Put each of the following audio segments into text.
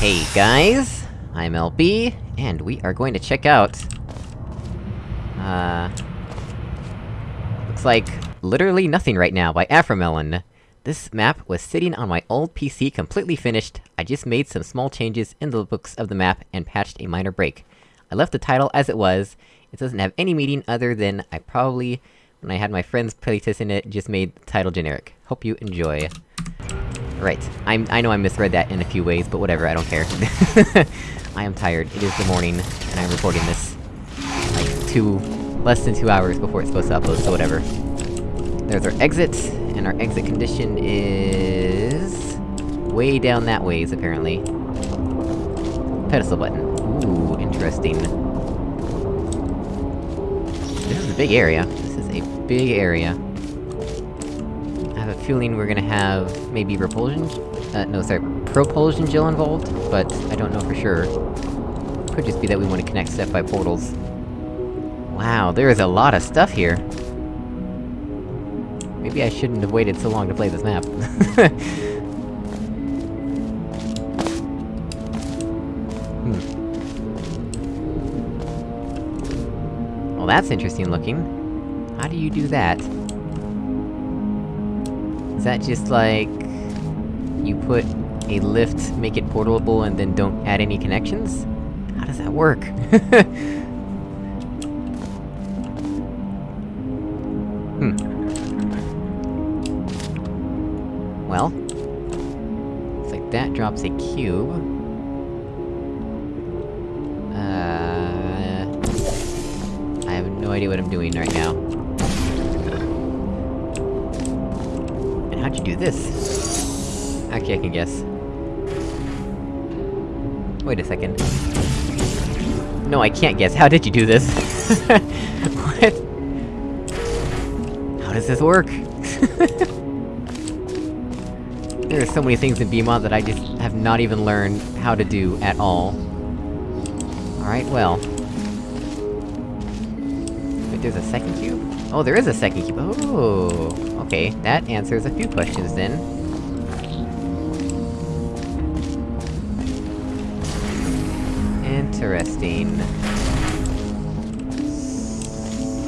Hey guys, I'm LB, and we are going to check out... Uh... Looks like literally nothing right now by Afromelon. This map was sitting on my old PC completely finished, I just made some small changes in the books of the map and patched a minor break. I left the title as it was, it doesn't have any meaning other than I probably, when I had my friends playtesting it, just made the title generic. Hope you enjoy. Right. I'm- I know I misread that in a few ways, but whatever, I don't care. I am tired. It is the morning, and I'm recording this... like, two... less than two hours before it's supposed to upload, so whatever. There's our exit, and our exit condition is... way down that ways, apparently. Pedestal button. Ooh, interesting. This is a big area. This is a big area. Feeling we're gonna have maybe repulsion? Uh, no, sorry, propulsion gel involved, but I don't know for sure. Could just be that we want to connect stuff by portals. Wow, there is a lot of stuff here! Maybe I shouldn't have waited so long to play this map. hmm. Well, that's interesting looking. How do you do that? That just like... You put a lift, make it portable, and then don't add any connections? How does that work? hmm. Well... Looks like that drops a cube. Uh... I have no idea what I'm doing right now. How'd you do this? Actually, I can guess. Wait a second. No, I can't guess. How did you do this? what? How does this work? there are so many things in BEEmod that I just have not even learned how to do at all. Alright, well. Wait, there's a second cube? Oh, there is a second cube! Oh, okay, that answers a few questions then. Interesting.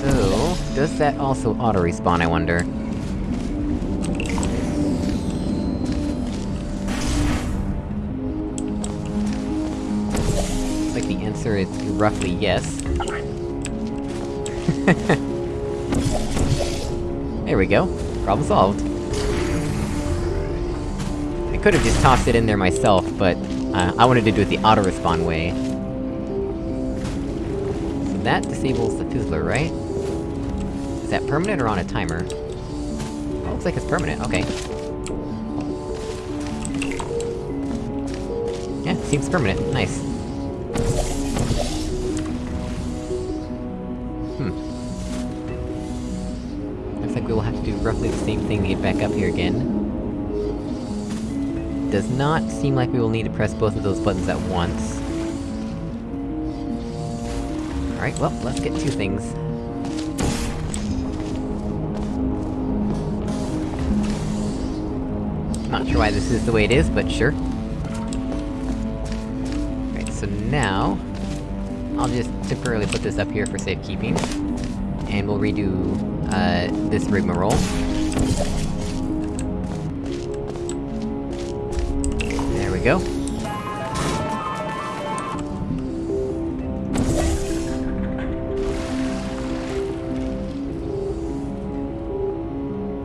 So... Does that also auto-respawn, I wonder? Like the answer is roughly yes. there we go. Problem solved. I could've just tossed it in there myself, but... Uh, I wanted to do it the auto-respawn way. So that disables the Fizzler, right? Is that permanent or on a timer? Oh, looks like it's permanent, okay. Yeah, seems permanent, nice. Roughly the same thing to get back up here again. Does not seem like we will need to press both of those buttons at once. Alright, well, let's get two things. Not sure why this is the way it is, but sure. Alright, so now... I'll just temporarily put this up here for safekeeping. And we'll redo, uh, this rigmarole. There we go.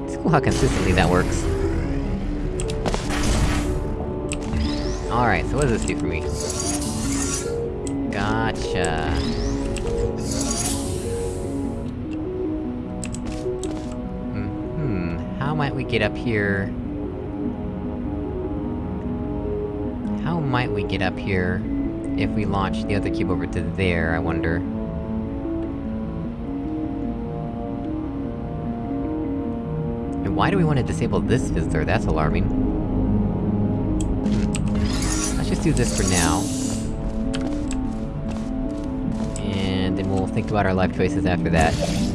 It's cool how consistently that works. Alright, so what does this do for me? Gotcha. Might we get up here? How might we get up here if we launch the other cube over to there, I wonder? And why do we want to disable this Fizzler? That's alarming. Let's just do this for now. And then we'll think about our life choices after that.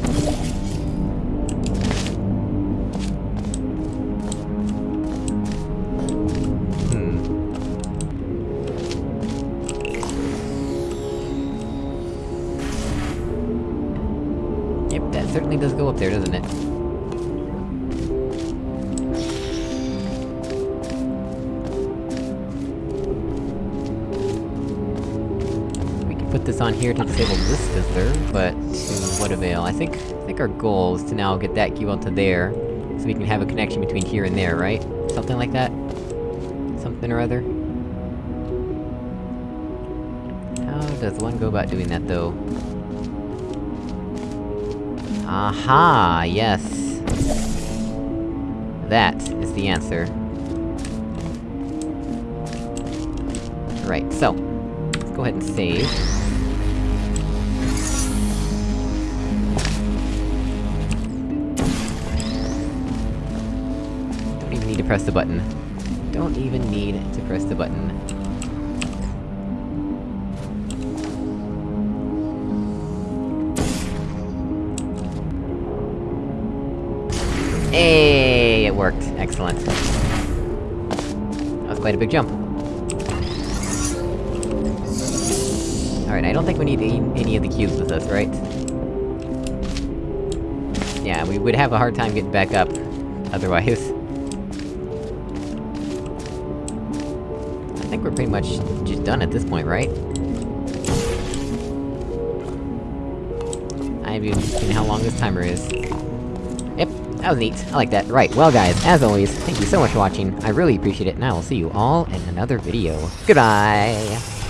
Definitely does go up there, doesn't it? We can put this on here to disable this Fizzler, but to what avail? I think- I think our goal is to now get that cube onto there, so we can have a connection between here and there, right? Something like that? Something or other? How does one go about doing that, though? Aha! Yes! That is the answer. Right, so... Let's go ahead and save. Don't even need to press the button. Don't even need to press the button. Hey, it worked. Excellent. That was quite a big jump. Alright, I don't think we need any, of the cubes with us, right? Yeah, we would have a hard time getting back up, otherwise. I think we're pretty much just done at this point, right? I haven't even seen how long this timer is. That was neat. I like that. Right, well guys, as always, thank you so much for watching, I really appreciate it, and I will see you all in another video. Goodbye!